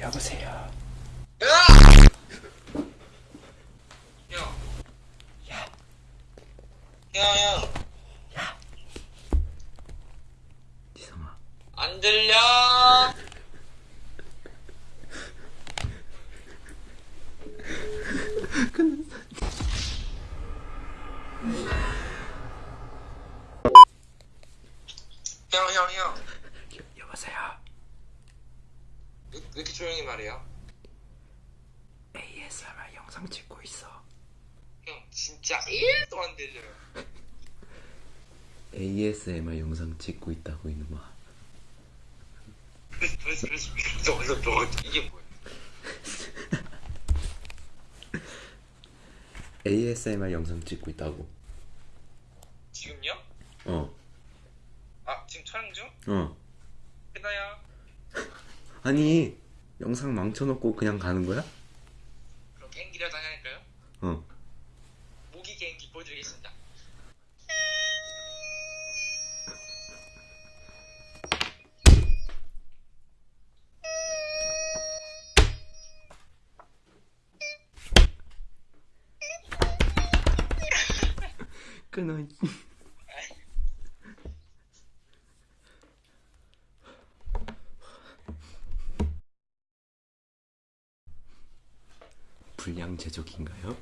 여보세요. 야! 야, 야, 야, 야. 지성아. 안 들려? 형, 형, 형. 여, 여보세요. 왜, 왜 이렇게 조용히 말해요? ASMR 영상 찍고 있어. 형, 진짜 1도 안 들려요. ASMR 영상 찍고 있다고 이놈아. 저거, 이게 뭐야? ASMR 영상 찍고 있다고. 지금요? 어, 아, 지금 촬영 중? 어. 끝나요? 아니 영상 망쳐놓고 그냥 가는 거야? 그럼 개인기라도 하나 할까요? 어. 모기 개인기 보여드리겠습니다. 끊어. 불량 제조기인가요?